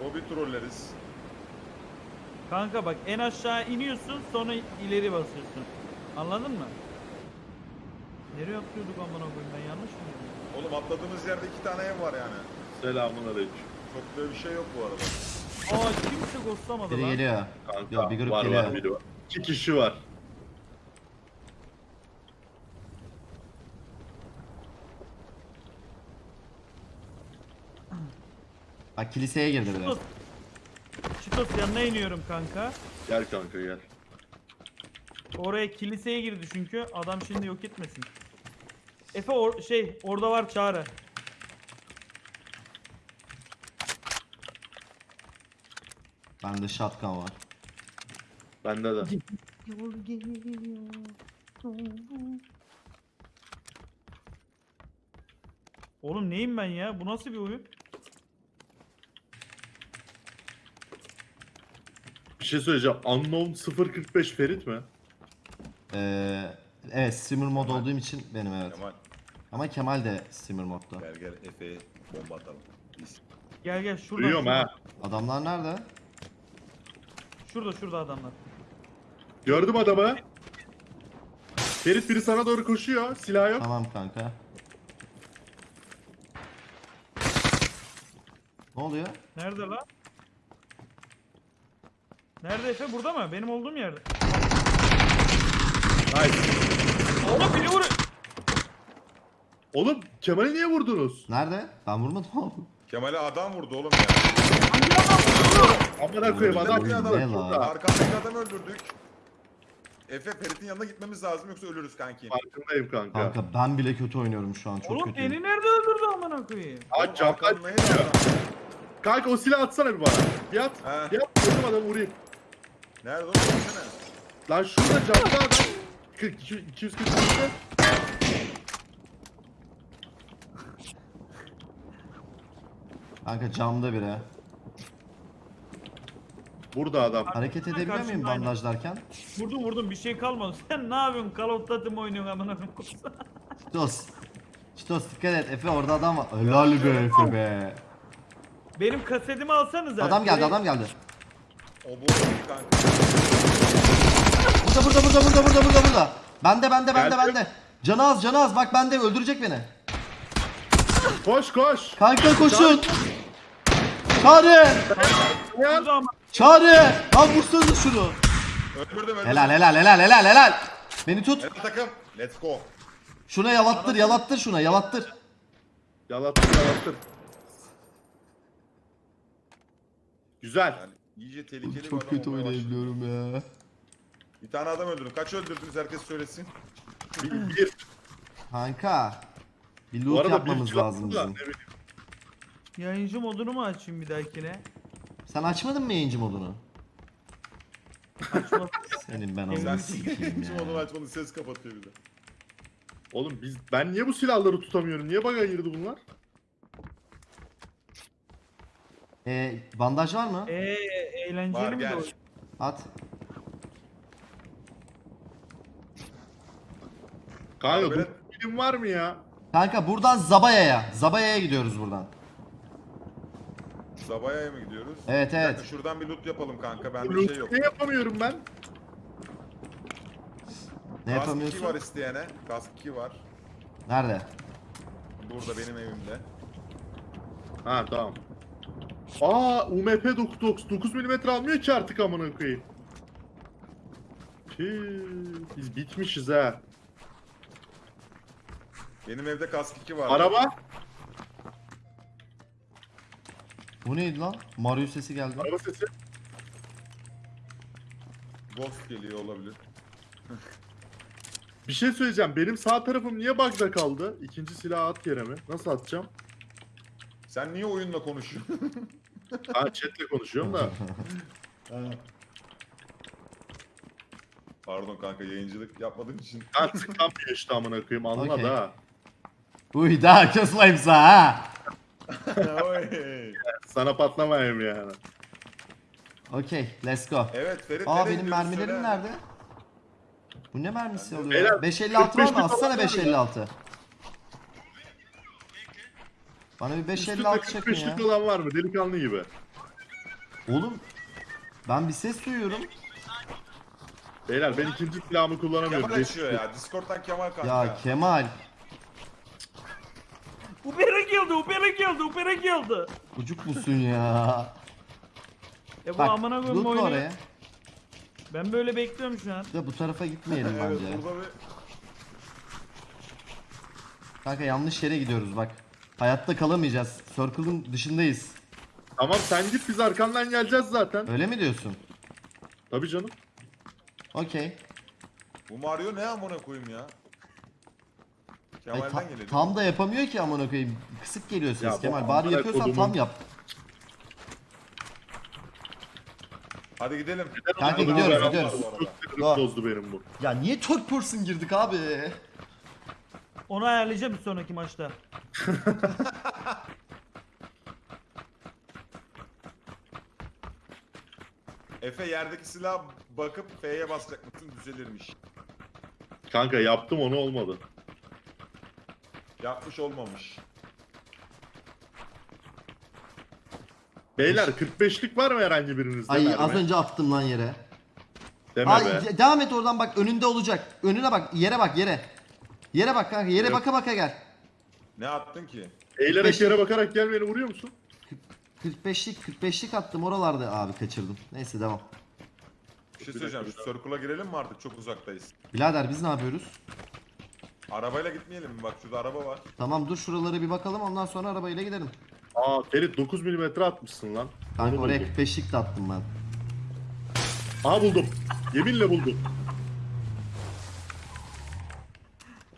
Hobi trolleriz. Kanka bak en aşağı iniyorsun sonra ileri basıyorsun. Anladın mı? Nereye atlıyorduk amına koyayım ben yanlış mı? dedim? Oğlum atladığımız yerde iki tane ev var yani. Selamun aleyküm. Çok da bir şey yok bu arada. Aa kimse ghostlamadı Biri lan. geliyor. Kanka Yok, bir grup var geliyor. var biri var. İki kişi var. Bak kiliseye girdi biri. Çitos. Yanına iniyorum kanka. Gel kanka gel. Oraya kiliseye girdi çünkü adam şimdi yok etmesin. Efe or şey orada var çağrı. Bende shotgun var. Bende de. Oğlum neyim ben ya? Bu nasıl bir oyun? Şey söyleyeceğim. Unknown 045 Ferit mi? Ee, evet streamer mod olduğum için benim evet. Kemal Ama Kemal de streamer modda. gel gel Efe'ye bomba atalım. Biz. Gel gel şuradan. Duyuyorum şuradan. ha. Adamlar nerede? Şurada şurada adamlar. Gördüm adamı. Ferit biri sana doğru koşuyor. Silah yok. Tamam kanka. Ne oluyor? Nerede lan? Nerede Efe? Burada mı? Benim olduğum yerde. Nice. Oğlum beni vur. Oğlum Kemal'i niye vurdunuz? Nerede? Ben vurmadım oğlum. Kemal'e adam vurdu oğlum ya. Hangi adam vurdu? Amına koyayım adam. Bir adam. Lan? Arkamdaki adamı öldürdük. Efe Ferit'in yanına gitmemiz lazım yoksa ölürüz kanki. Farkındayım kanka. Kanka ben bile kötü oynuyorum şu an çok Oğlum kötüyüm. beni nerede öldürdü amına koyayım? Oğlum çıkıyor. adam. Kanka o silahı atsana bir bana. Bir at. He. Bir at. Vurdum adamı vurayım. Nerede oğlum? Gitsene. Lan şurada camda adam. 40, 240 metre. Kanka camda biri. Burada adam. Hareket edebiliyor muyum Karşımda bandajlarken? Vurdum vurdum bir şey kalmadı. Sen ne yapıyorsun? Call of Duty mi oynuyorsun amına koyayım? Çitos. Çitos dikkat et Efe orada adam var. Helal be Efe be. Benim kasetimi alsanıza. Adam geldi adam geldi. O bu kanka. Burada burada burada burada burada burada burada. Bende bende bende Geldi. bende. Canı az canı az bak bende öldürecek beni. Koş koş. Kanka koşun. Çağrı. Ama. Çağrı. Lan vursanıza şunu. Öldürdüm öldürdüm. Helal helal helal helal helal. Beni tut. Evet takım. Let's go. Şuna yalattır yalattır şuna yalattır. Yalattır yalattır. Güzel. Yani iyice tehlikeli bir Çok adam kötü olmaya başladı. oynayabiliyorum ya. Bir tane adam öldürdüm. Kaç öldürdünüz herkes söylesin. Bir, bir. Kanka. Bir Bu loot arada yapmamız bir lazım da, bizim. bileyim. Yayıncı modunu mu açayım bir dahakine? Sen açmadın mı yayıncı modunu? Açma. Senin ben Sen onu sikeyim Kim onu ya. açmanın ses kapatıyor bir de. Oğlum biz ben niye bu silahları tutamıyorum? Niye baga girdi bunlar? Ee, bandaj var mı? Eee eğlenceli Var mi de gel. At. Kanka Abi bu ben- film var mı ya? Kanka buradan Zabaya'ya. Zabaya'ya gidiyoruz buradan. Zabaya'ya mı gidiyoruz? Evet, Bir evet. şuradan bir loot yapalım kanka. Bende Loot şey yok. ne yapamıyorum ben? Ne Kask 2 yapamıyorsun? var isteyene. Kask 2 var. Nerede? Burada benim evimde. Ha tamam. Aa UMP 9 9 mm almıyor ki artık amına koyayım. Biz bitmişiz ha. Benim evde kask 2 var. Araba, Bu neydi lan? Mario sesi geldi. araba sesi. Ghost geliyor olabilir. Bir şey söyleyeceğim. Benim sağ tarafım niye bug'da kaldı? İkinci silah at yere mi? Nasıl atacağım? Sen niye oyunla konuşuyorsun? Ha chatle konuşuyorum da. Pardon kanka yayıncılık yapmadığım için. Ha tıklanmıyor işte amına koyayım anla da. Uy daha kısmayımsa ha. Oy. Sana patlamayayım yani. Okey, let's go. evet Ferit Aa nereye benim mermilerim söyle. nerede? Bu ne mermisi oluyor? ya? Beyler, 556 var 45 mı? Atsana falan var mı? 556. Bana bir 556 Üstünde çakın ya. 45'lik olan var mı? Delikanlı gibi. Oğlum ben bir ses duyuyorum. Beyler ben ikinci silahımı kullanamıyorum. Kemal açıyor ya. Discord'dan Kemal kanka. Ya Kemal. Ubera geldi, Ubera geldi, Ubera geldi. Çocuk musun ya? E bu Bak amına koyayım lootla oyunu. oraya. Ben böyle bekliyorum şu an. Ya bu tarafa gitmeyelim evet bence. burada bir... Kanka yanlış yere gidiyoruz bak. Hayatta kalamayacağız. Circle'ın dışındayız. Tamam sen git biz arkandan geleceğiz zaten. Öyle mi diyorsun? Tabii canım. Okey. Bu Mario ne amına koyayım ya? Kemal'den ta- geliyor. tam da yapamıyor ki amına koyayım. Kısık geliyor ses Ya bu Kemal. Bari amına yapıyorsan kodumun- tam yap. Hadi gidelim. Kanka gidiyoruz, arabam gidiyoruz. bu arada. Çok bozdu benim bu. Ya niye third person girdik abi? Onu ayarlayacağım bir sonraki maçta. Efe yerdeki silah bakıp F'ye basacak mısın düzelirmiş. Kanka yaptım onu olmadı. Yapmış olmamış. Beyler 45'lik var mı herhangi birinizde? Ay az önce attım lan yere. Deme Ay be. de- devam et oradan bak önünde olacak. Önüne bak yere bak yere. Yere bak kanka yere Yok. baka baka gel. Ne attın ki? Eğilerek 45'lik. yere bakarak gelmeyeni vuruyor musun? 45'lik 45'lik attım oralarda abi kaçırdım. Neyse devam. Bir şey söyleyeceğim. Şu circle'a girelim mi artık? Çok uzaktayız. Birader biz ne yapıyoruz? Arabayla gitmeyelim mi? Bak şurada araba var. Tamam dur şuralara bir bakalım ondan sonra arabayla gidelim. Aa Ferit 9 mm atmışsın lan. Kanka Onu oraya buldum. 45'lik de attım ben. Aha buldum. Yeminle buldum.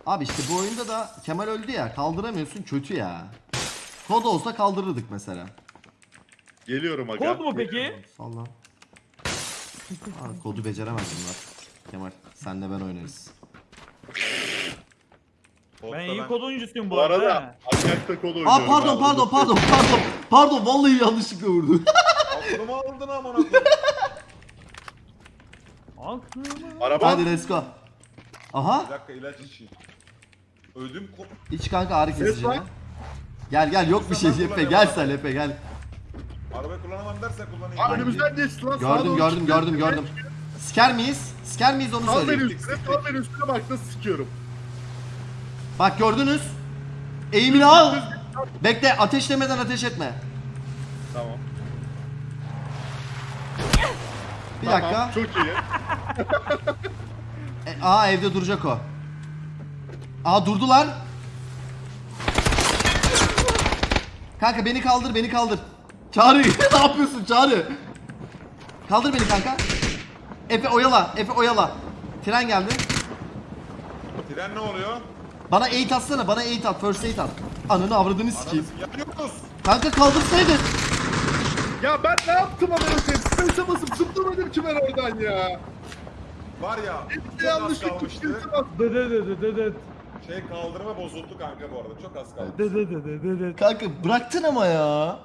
Abi işte bu oyunda da Kemal öldü ya kaldıramıyorsun kötü ya. Kod olsa kaldırırdık mesela. Geliyorum aga. Kod mu peki? Salla. Aa, kodu beceremez bunlar. Kemal senle ben oynarız. Ben iyi kod oyuncusuyum bu, Bu arada arada. Anyak'ta kod oynuyorum. Aa pardon abi. pardon pardon pardon. Pardon vallahi yanlışlıkla vurdu. Aklımı aldın amına koyayım. Aklıma. Araba. Hadi let's go. Aha Bir dakika ilaç içeyim. Ödüm kop... iç kanka ağrı Ses kesici. Gel gel yok bir şey kullanıyorum gel abi. sen Efe gel. Arabayı kullanamam dersen kullanayım. Aa, önümüzden geçti lan. sağa Gördüm doğru gördüm gördüm gördüm. Siker miyiz? Siker miyiz onu Sal beni söyleyeyim. üstüne, sal beni üstüne bak nasıl sikiyorum. Bak gördünüz. Eğimini al. Bekle ateşlemeden ateş etme. Tamam. Bir Tamam, dakika. Çok iyi. E, aa evde duracak o. Aa durdular. Kanka beni kaldır beni kaldır. Çağrı ne yapıyorsun Çağrı? Kaldır beni kanka. Efe oyala Efe oyala. Tren geldi. Tren ne oluyor? Bana aid atsana bana aid at first aid at. Ananı avradını sikeyim. Yanıyoruz. Kanka kaldırsaydın. Ya ben ne yaptım amına koyayım? Space'e basıp zıplamadım ki ben oradan ya. Var ya. Az yanlışlık bastım. Dede dede dede. Şey kaldırma bozuldu kanka bu arada. Çok az kaldı. Dede dede dede. Kanka bıraktın ama ya.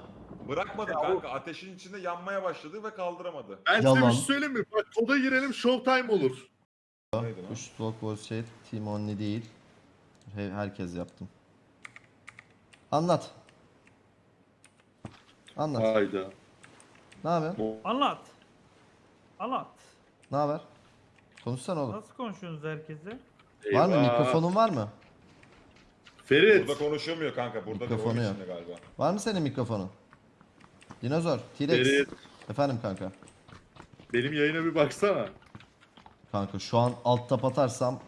Bırakmadı kanka. Ateşin içinde yanmaya başladı ve kaldıramadı. Ben size Yalan. bir şey söyleyeyim mi? Bak koda girelim showtime olur. Push block was shit. Team only değil. He- herkes yaptım. Anlat. Anlat. Hayda. Ne haber? Anlat. Anlat. Ne haber? Konuşsana oğlum. Nasıl konuşuyorsunuz herkese? Var mı? Eyvah. Mikrofonun var mı? Ferit. Burada konuşamıyor kanka. Burada da Mikrofonu yok. içinde galiba. Var mı senin mikrofonun? Dinozor, T-Rex. Ferit. Efendim kanka. Benim yayına bir baksana. Kanka şu an alt tap atarsam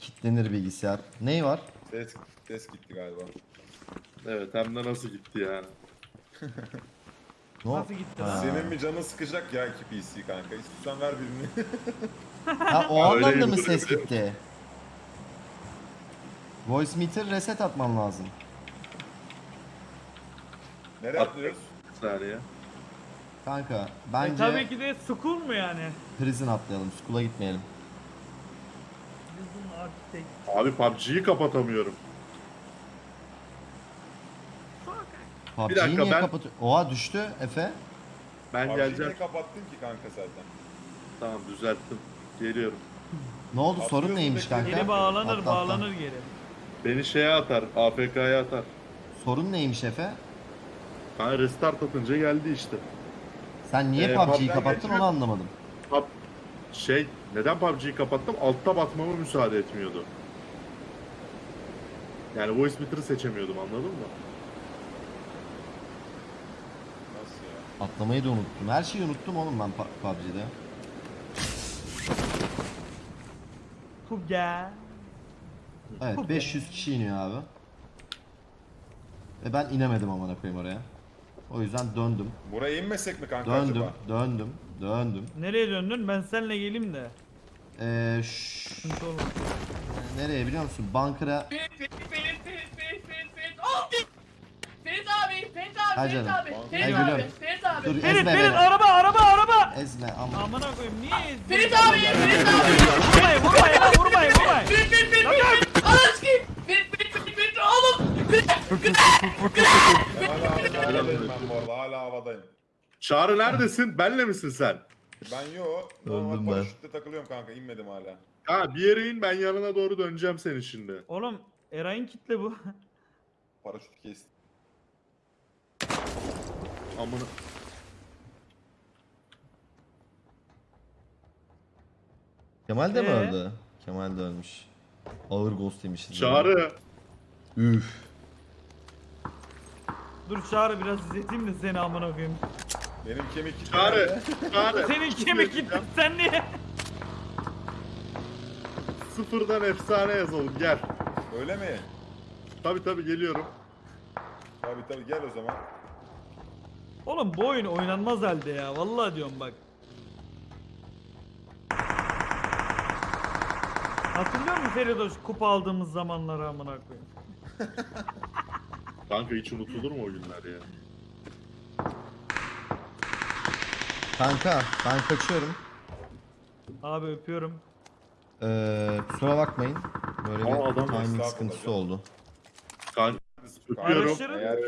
kitlenir bilgisayar. Neyi var? Ses, ses gitti galiba. Evet hem de nasıl gitti yani. Ne o- Nasıl gitti Ha. lan? Senin bir canın sıkacak ya iki PC kanka. İstiyorsan ver birini. Ha o Öyle anlamda mı ses gitti? Voice meter reset atmam lazım. Nereye At. atlıyoruz? Bir saniye. Kanka E, bence tabii ki de school mu yani? prison atlayalım. School'a gitmeyelim. Abi PUBG'yi kapatamıyorum. PUBG'yi dakika, niye ben- kapatıyor? Oha düştü Efe. Ben PUBG'yi geleceğim. niye kapattın ki kanka zaten? Tamam düzelttim. Geliyorum. Ne oldu sorun Atlıyorsun neymiş bekle. kanka? Geri bağlanır Atla, atla. bağlanır geri. Beni şeye atar. AFK'ya atar. Sorun neymiş Efe? Ha restart atınca geldi işte. Sen niye Ee, PUBG'yi PUBG'den kapattın geçmiyor. onu anlamadım. Pub- şey neden PUBG'yi kapattım? Altta batmama müsaade etmiyordu. Yani voice meter'ı seçemiyordum anladın mı? Nasıl ya? Atlamayı da unuttum. Her şeyi unuttum oğlum ben Pu- PUBG'de. Kuga. Evet Çok 500 kişi iniyor abi. Ve ben inemedim amına koyayım oraya. O yüzden döndüm. Buraya inmesek mi kanka Döndüm, acaba? döndüm, döndüm. Nereye döndün? Ben seninle geleyim de. Ee, Sıkıntı olmaz. nereye biliyor musun? Bankara Ferit, Ferit, Ferit, Ferit, Ferit, Ferit, Ferit. Oh! Ferit abi, Ferit abi, Ha Ferit canım. abi, Ay Ferit gülüm. abi, Ferit abi. Dur Ferit ezme Ferit beni. araba araba araba. Ezme ama. Amına koyayım niye ezdin? Ferit abi, Ferit abi. Vurmayın vurmayın ha vurmayın vurmayın. Ferit, Ferit, Ferit, Ferit. Ananı sikeyim. Ferit, Ferit, Ferit, Ferit. Oğlum. Hala havadayım ben bu arada. Hala havadayım. Çağrı neredesin? Benle misin sen? Ben yo. Öldüm Normal ben. paraşütle takılıyorum kanka. inmedim hala. Ha bir yere in ben yanına doğru döneceğim senin şimdi. Oğlum Eray'ın kitle bu. Paraşüt kesti. Amına. Kemal de mi Ee? öldü? Kemal de ölmüş. Ağır ghost yemişiz. Çağrı. Üf. Dur çağrı biraz izleteyim de seni amına koyayım. Benim kemik kitle Çağrı. Çağrı. Senin kemik gitti sen niye? Sıfırdan efsane yazalım gel. Öyle mi? Tabi tabi geliyorum. Tabii tabii gel o zaman. Oğlum bu oyun oynanmaz halde ya. Vallahi diyorum bak. Hatırlıyor musun Feridoş kupa aldığımız zamanları amına koyayım? Kanka hiç unutulur mu o günler ya? Kanka ben kaçıyorum. Abi öpüyorum. Ee, kusura bakmayın. Böyle Aa, adam bir timing estağfurullah sıkıntısı canım. oldu. Kanka öpüyorum. Eğer